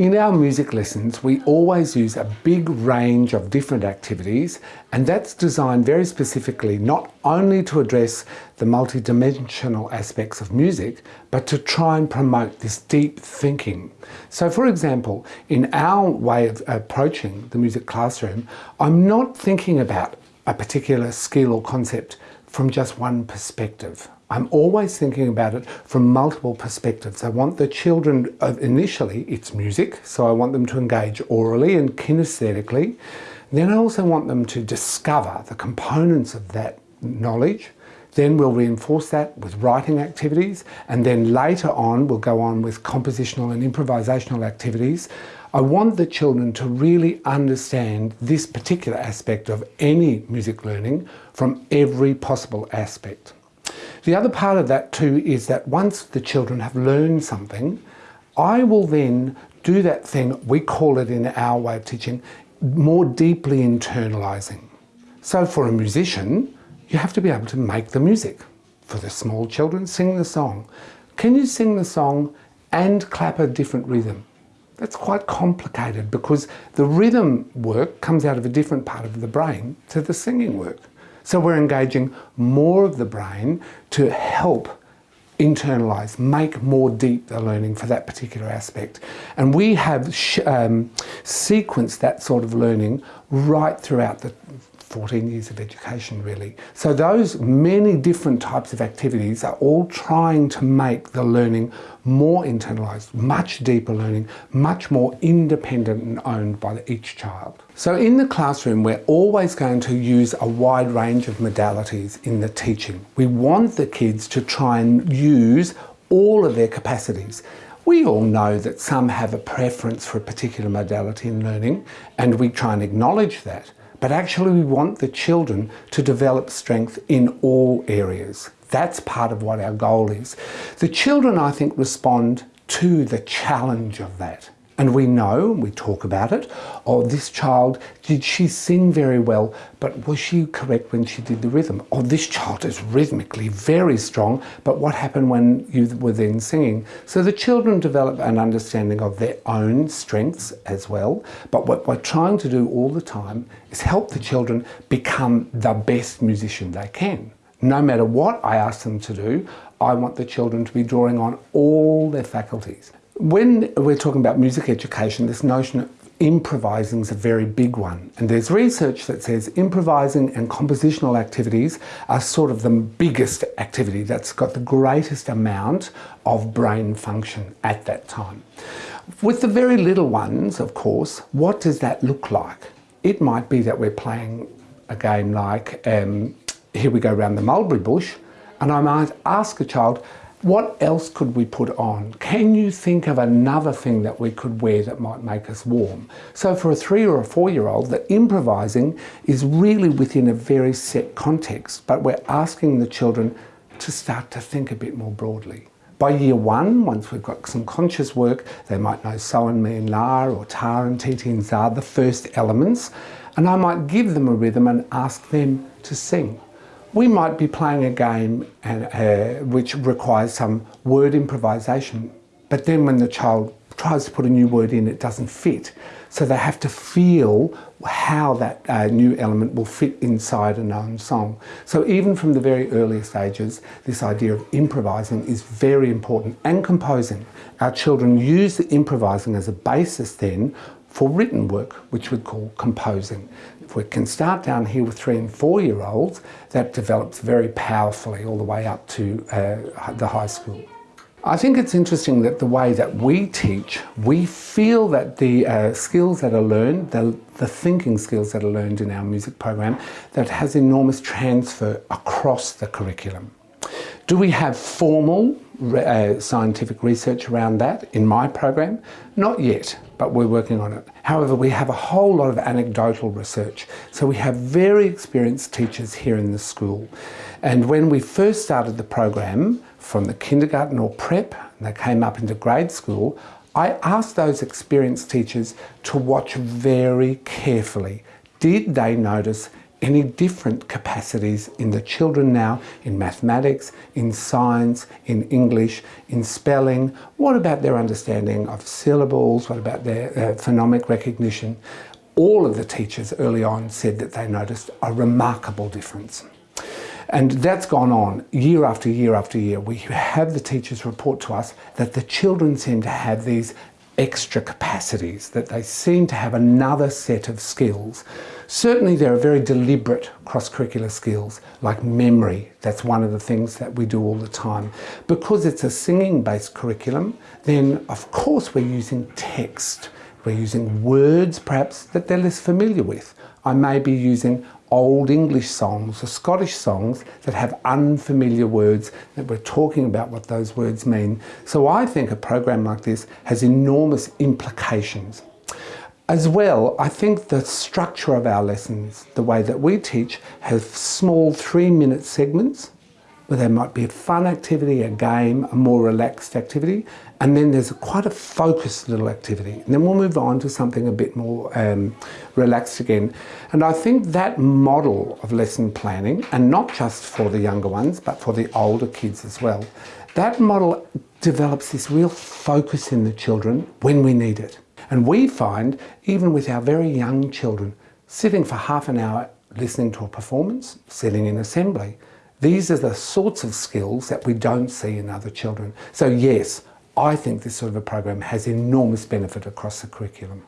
In our music lessons, we always use a big range of different activities and that's designed very specifically not only to address the multidimensional aspects of music, but to try and promote this deep thinking. So for example, in our way of approaching the music classroom, I'm not thinking about a particular skill or concept from just one perspective. I'm always thinking about it from multiple perspectives. I want the children, uh, initially it's music, so I want them to engage orally and kinesthetically. Then I also want them to discover the components of that knowledge. Then we'll reinforce that with writing activities and then later on we'll go on with compositional and improvisational activities. I want the children to really understand this particular aspect of any music learning from every possible aspect. The other part of that too is that once the children have learned something, I will then do that thing, we call it in our way of teaching, more deeply internalising. So for a musician, you have to be able to make the music. For the small children, sing the song. Can you sing the song and clap a different rhythm? That's quite complicated because the rhythm work comes out of a different part of the brain to the singing work. So we're engaging more of the brain to help internalize, make more deep the learning for that particular aspect. And we have um, sequenced that sort of learning right throughout the 14 years of education really. So those many different types of activities are all trying to make the learning more internalised, much deeper learning, much more independent and owned by each child. So in the classroom we're always going to use a wide range of modalities in the teaching. We want the kids to try and use all of their capacities. We all know that some have a preference for a particular modality in learning and we try and acknowledge that but actually we want the children to develop strength in all areas. That's part of what our goal is. The children, I think, respond to the challenge of that. And we know, we talk about it, oh, this child, did she sing very well, but was she correct when she did the rhythm? Oh, this child is rhythmically very strong, but what happened when you were then singing? So the children develop an understanding of their own strengths as well, but what we're trying to do all the time is help the children become the best musician they can. No matter what I ask them to do, I want the children to be drawing on all their faculties. When we're talking about music education, this notion of improvising is a very big one. And there's research that says improvising and compositional activities are sort of the biggest activity that's got the greatest amount of brain function at that time. With the very little ones, of course, what does that look like? It might be that we're playing a game like um, Here We Go Round the Mulberry Bush, and I might ask a child, what else could we put on? Can you think of another thing that we could wear that might make us warm? So for a three or a four year old, the improvising is really within a very set context, but we're asking the children to start to think a bit more broadly. By year one, once we've got some conscious work, they might know so and mi and la or ta and titi and za, the first elements, and I might give them a rhythm and ask them to sing. We might be playing a game and, uh, which requires some word improvisation, but then when the child tries to put a new word in, it doesn't fit. So they have to feel how that uh, new element will fit inside a known song. So even from the very earliest ages, this idea of improvising is very important and composing. Our children use the improvising as a basis then for written work, which we call composing. If we can start down here with three and four year olds, that develops very powerfully all the way up to uh, the high school. I think it's interesting that the way that we teach, we feel that the uh, skills that are learned, the, the thinking skills that are learned in our music program, that has enormous transfer across the curriculum. Do we have formal uh, scientific research around that in my program? Not yet, but we're working on it. However, we have a whole lot of anecdotal research. So we have very experienced teachers here in the school. And when we first started the program, from the kindergarten or prep, and they came up into grade school, I asked those experienced teachers to watch very carefully. Did they notice any different capacities in the children now in mathematics, in science, in English, in spelling? What about their understanding of syllables? What about their uh, phonemic recognition? All of the teachers early on said that they noticed a remarkable difference. And that's gone on year after year after year. We have the teachers report to us that the children seem to have these extra capacities, that they seem to have another set of skills. Certainly there are very deliberate cross-curricular skills like memory. That's one of the things that we do all the time. Because it's a singing-based curriculum, then of course we're using text. We're using words perhaps that they're less familiar with. I may be using old English songs or Scottish songs that have unfamiliar words that we're talking about what those words mean. So I think a program like this has enormous implications. As well, I think the structure of our lessons, the way that we teach, has small three minute segments where there might be a fun activity, a game, a more relaxed activity, and then there's a, quite a focused little activity. And then we'll move on to something a bit more um, relaxed again. And I think that model of lesson planning, and not just for the younger ones, but for the older kids as well, that model develops this real focus in the children when we need it. And we find, even with our very young children, sitting for half an hour listening to a performance, sitting in assembly, these are the sorts of skills that we don't see in other children. So yes, I think this sort of a program has enormous benefit across the curriculum.